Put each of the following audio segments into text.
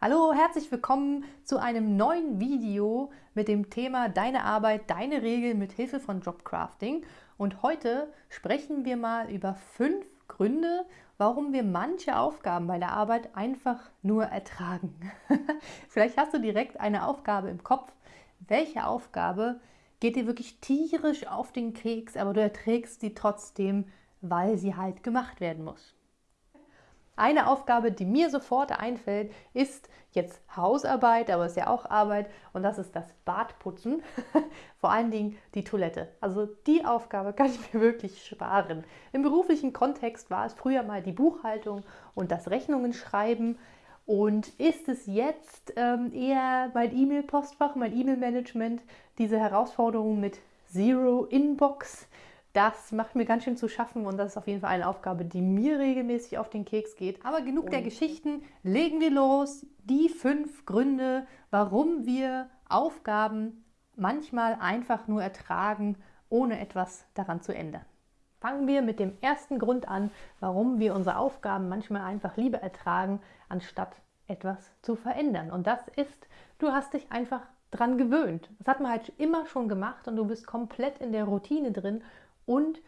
Hallo, herzlich willkommen zu einem neuen Video mit dem Thema Deine Arbeit, deine Regeln mit Hilfe von Jobcrafting. Und heute sprechen wir mal über fünf Gründe, warum wir manche Aufgaben bei der Arbeit einfach nur ertragen. Vielleicht hast du direkt eine Aufgabe im Kopf. Welche Aufgabe geht dir wirklich tierisch auf den Keks, aber du erträgst sie trotzdem, weil sie halt gemacht werden muss? Eine Aufgabe, die mir sofort einfällt, ist jetzt Hausarbeit, aber es ist ja auch Arbeit und das ist das Badputzen, vor allen Dingen die Toilette. Also die Aufgabe kann ich mir wirklich sparen. Im beruflichen Kontext war es früher mal die Buchhaltung und das Rechnungen schreiben und ist es jetzt ähm, eher mein E-Mail-Postfach, mein E-Mail-Management, diese Herausforderung mit Zero Inbox, das macht mir ganz schön zu schaffen und das ist auf jeden Fall eine Aufgabe, die mir regelmäßig auf den Keks geht. Aber genug und der Geschichten, legen wir los. Die fünf Gründe, warum wir Aufgaben manchmal einfach nur ertragen, ohne etwas daran zu ändern. Fangen wir mit dem ersten Grund an, warum wir unsere Aufgaben manchmal einfach lieber ertragen, anstatt etwas zu verändern. Und das ist, du hast dich einfach dran gewöhnt. Das hat man halt immer schon gemacht und du bist komplett in der Routine drin und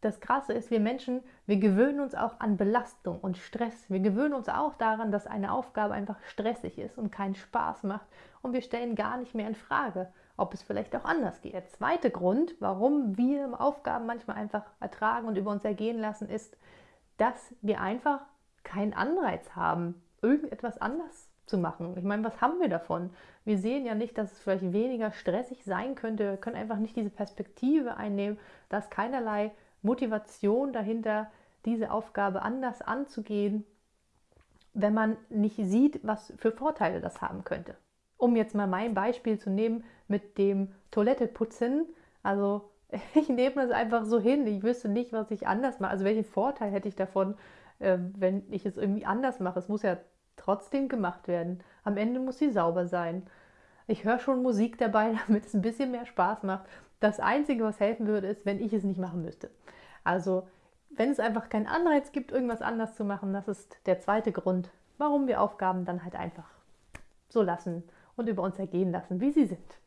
das Krasse ist, wir Menschen, wir gewöhnen uns auch an Belastung und Stress. Wir gewöhnen uns auch daran, dass eine Aufgabe einfach stressig ist und keinen Spaß macht. Und wir stellen gar nicht mehr in Frage, ob es vielleicht auch anders geht. Der zweite Grund, warum wir Aufgaben manchmal einfach ertragen und über uns ergehen lassen, ist, dass wir einfach keinen Anreiz haben, irgendetwas anders zu machen. Ich meine, was haben wir davon? Wir sehen ja nicht, dass es vielleicht weniger stressig sein könnte. Wir können einfach nicht diese Perspektive einnehmen, dass keinerlei Motivation dahinter, diese Aufgabe anders anzugehen, wenn man nicht sieht, was für Vorteile das haben könnte. Um jetzt mal mein Beispiel zu nehmen mit dem Toiletteputzen, also ich nehme das einfach so hin. Ich wüsste nicht, was ich anders mache. Also welchen Vorteil hätte ich davon, äh, wenn ich es irgendwie anders mache? Es muss ja trotzdem gemacht werden. Am Ende muss sie sauber sein. Ich höre schon Musik dabei, damit es ein bisschen mehr Spaß macht. Das Einzige, was helfen würde, ist, wenn ich es nicht machen müsste. Also, wenn es einfach keinen Anreiz gibt, irgendwas anders zu machen, das ist der zweite Grund, warum wir Aufgaben dann halt einfach so lassen und über uns ergehen lassen, wie sie sind.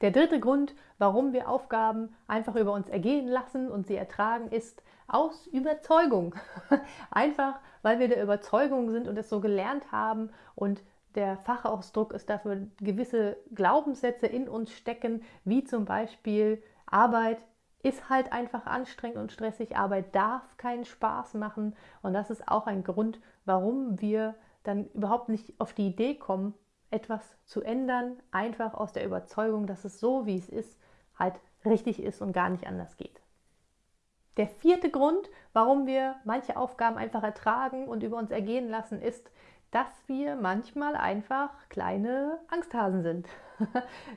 Der dritte Grund, warum wir Aufgaben einfach über uns ergehen lassen und sie ertragen, ist aus Überzeugung. einfach, weil wir der Überzeugung sind und es so gelernt haben und der Fachausdruck ist dafür gewisse Glaubenssätze in uns stecken, wie zum Beispiel Arbeit ist halt einfach anstrengend und stressig, Arbeit darf keinen Spaß machen und das ist auch ein Grund, warum wir dann überhaupt nicht auf die Idee kommen, etwas zu ändern, einfach aus der Überzeugung, dass es so, wie es ist, halt richtig ist und gar nicht anders geht. Der vierte Grund, warum wir manche Aufgaben einfach ertragen und über uns ergehen lassen, ist, dass wir manchmal einfach kleine Angsthasen sind.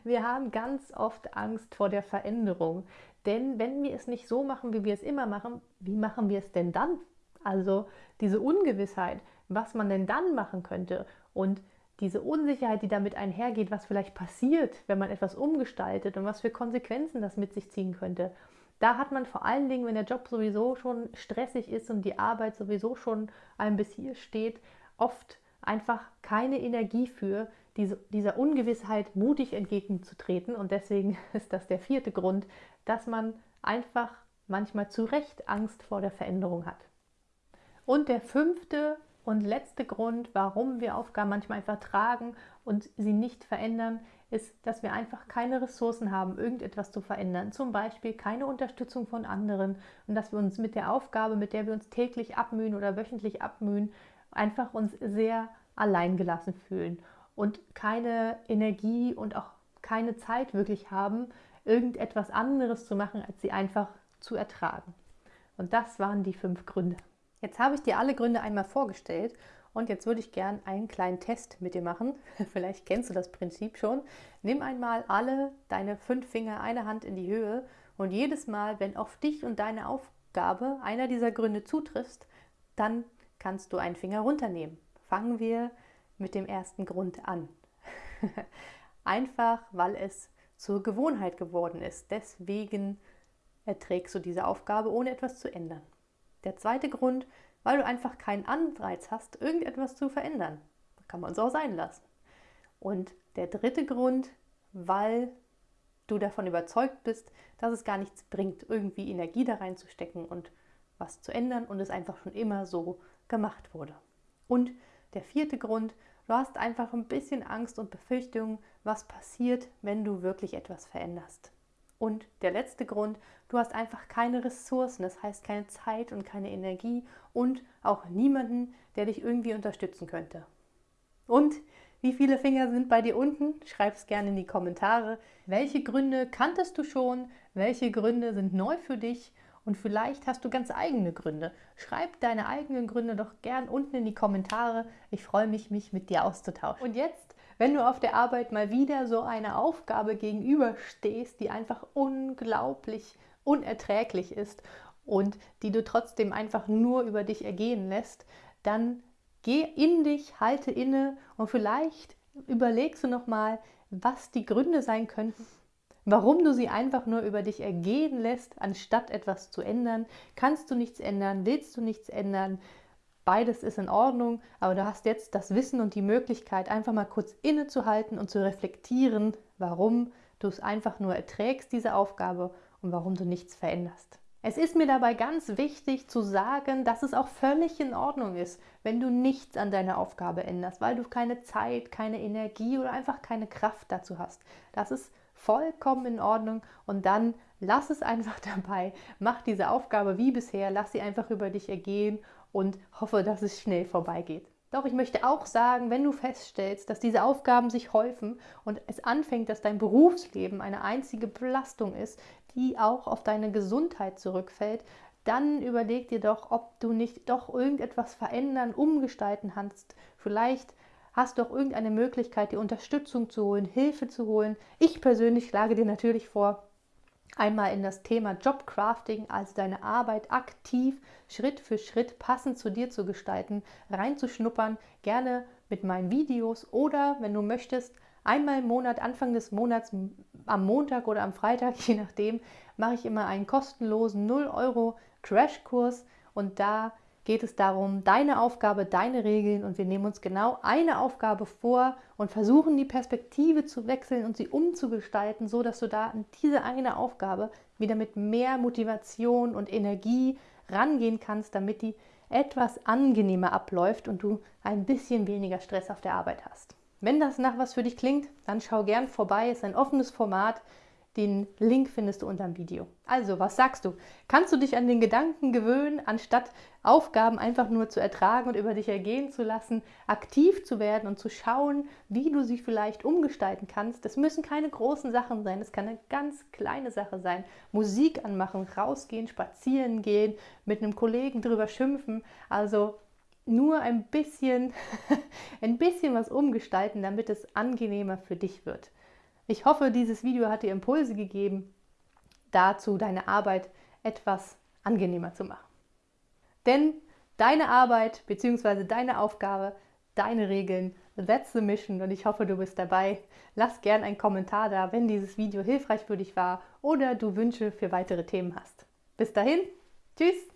Wir haben ganz oft Angst vor der Veränderung. Denn wenn wir es nicht so machen, wie wir es immer machen, wie machen wir es denn dann? Also diese Ungewissheit, was man denn dann machen könnte und diese Unsicherheit, die damit einhergeht, was vielleicht passiert, wenn man etwas umgestaltet und was für Konsequenzen das mit sich ziehen könnte. Da hat man vor allen Dingen, wenn der Job sowieso schon stressig ist und die Arbeit sowieso schon einem bis hier steht, oft einfach keine Energie für, diese, dieser Ungewissheit mutig entgegenzutreten. Und deswegen ist das der vierte Grund, dass man einfach manchmal zu Recht Angst vor der Veränderung hat. Und der fünfte und letzte Grund, warum wir Aufgaben manchmal einfach tragen und sie nicht verändern, ist, dass wir einfach keine Ressourcen haben, irgendetwas zu verändern. Zum Beispiel keine Unterstützung von anderen und dass wir uns mit der Aufgabe, mit der wir uns täglich abmühen oder wöchentlich abmühen, einfach uns sehr alleingelassen fühlen und keine Energie und auch keine Zeit wirklich haben, irgendetwas anderes zu machen, als sie einfach zu ertragen. Und das waren die fünf Gründe. Jetzt habe ich dir alle Gründe einmal vorgestellt und jetzt würde ich gern einen kleinen Test mit dir machen. Vielleicht kennst du das Prinzip schon. Nimm einmal alle deine fünf Finger, eine Hand in die Höhe und jedes Mal, wenn auf dich und deine Aufgabe einer dieser Gründe zutrifft, dann kannst du einen Finger runternehmen. Fangen wir mit dem ersten Grund an. Einfach, weil es zur Gewohnheit geworden ist. Deswegen erträgst du diese Aufgabe, ohne etwas zu ändern. Der zweite Grund, weil du einfach keinen Anreiz hast, irgendetwas zu verändern. kann man es auch sein lassen. Und der dritte Grund, weil du davon überzeugt bist, dass es gar nichts bringt, irgendwie Energie da reinzustecken und was zu ändern und es einfach schon immer so gemacht wurde. Und der vierte Grund, du hast einfach ein bisschen Angst und Befürchtung, was passiert, wenn du wirklich etwas veränderst. Und der letzte Grund, du hast einfach keine Ressourcen, das heißt keine Zeit und keine Energie und auch niemanden, der dich irgendwie unterstützen könnte. Und wie viele Finger sind bei dir unten? Schreib es gerne in die Kommentare. Welche Gründe kanntest du schon? Welche Gründe sind neu für dich? Und vielleicht hast du ganz eigene Gründe. Schreib deine eigenen Gründe doch gern unten in die Kommentare. Ich freue mich, mich mit dir auszutauschen. Und jetzt, wenn du auf der Arbeit mal wieder so eine Aufgabe gegenüberstehst, die einfach unglaublich unerträglich ist und die du trotzdem einfach nur über dich ergehen lässt, dann Geh in dich, halte inne und vielleicht überlegst du nochmal, was die Gründe sein könnten, warum du sie einfach nur über dich ergehen lässt, anstatt etwas zu ändern. Kannst du nichts ändern? Willst du nichts ändern? Beides ist in Ordnung, aber du hast jetzt das Wissen und die Möglichkeit, einfach mal kurz innezuhalten und zu reflektieren, warum du es einfach nur erträgst, diese Aufgabe, und warum du nichts veränderst. Es ist mir dabei ganz wichtig zu sagen, dass es auch völlig in Ordnung ist, wenn du nichts an deiner Aufgabe änderst, weil du keine Zeit, keine Energie oder einfach keine Kraft dazu hast. Das ist vollkommen in Ordnung und dann lass es einfach dabei, mach diese Aufgabe wie bisher, lass sie einfach über dich ergehen und hoffe, dass es schnell vorbeigeht. Doch ich möchte auch sagen, wenn du feststellst, dass diese Aufgaben sich häufen und es anfängt, dass dein Berufsleben eine einzige Belastung ist, die auch auf deine Gesundheit zurückfällt, dann überleg dir doch, ob du nicht doch irgendetwas verändern, umgestalten kannst. Vielleicht hast du auch irgendeine Möglichkeit, die Unterstützung zu holen, Hilfe zu holen. Ich persönlich schlage dir natürlich vor, einmal in das Thema Jobcrafting, also deine Arbeit aktiv Schritt für Schritt passend zu dir zu gestalten, reinzuschnuppern, gerne mit meinen Videos oder wenn du möchtest, einmal im Monat, Anfang des Monats, am Montag oder am Freitag, je nachdem, mache ich immer einen kostenlosen 0 Euro Crashkurs und da geht es darum, deine Aufgabe, deine Regeln und wir nehmen uns genau eine Aufgabe vor und versuchen die Perspektive zu wechseln und sie umzugestalten, so dass du da an diese eine Aufgabe wieder mit mehr Motivation und Energie rangehen kannst, damit die etwas angenehmer abläuft und du ein bisschen weniger Stress auf der Arbeit hast. Wenn das nach was für dich klingt, dann schau gern vorbei. Es ist ein offenes Format. Den Link findest du unter dem Video. Also, was sagst du? Kannst du dich an den Gedanken gewöhnen, anstatt Aufgaben einfach nur zu ertragen und über dich ergehen zu lassen, aktiv zu werden und zu schauen, wie du sie vielleicht umgestalten kannst? Das müssen keine großen Sachen sein, es kann eine ganz kleine Sache sein. Musik anmachen, rausgehen, spazieren gehen, mit einem Kollegen drüber schimpfen. Also nur ein bisschen, ein bisschen was umgestalten, damit es angenehmer für dich wird. Ich hoffe, dieses Video hat dir Impulse gegeben, dazu deine Arbeit etwas angenehmer zu machen. Denn deine Arbeit bzw. deine Aufgabe, deine Regeln, that's the mission und ich hoffe, du bist dabei. Lass gern einen Kommentar da, wenn dieses Video hilfreich für dich war oder du Wünsche für weitere Themen hast. Bis dahin, tschüss!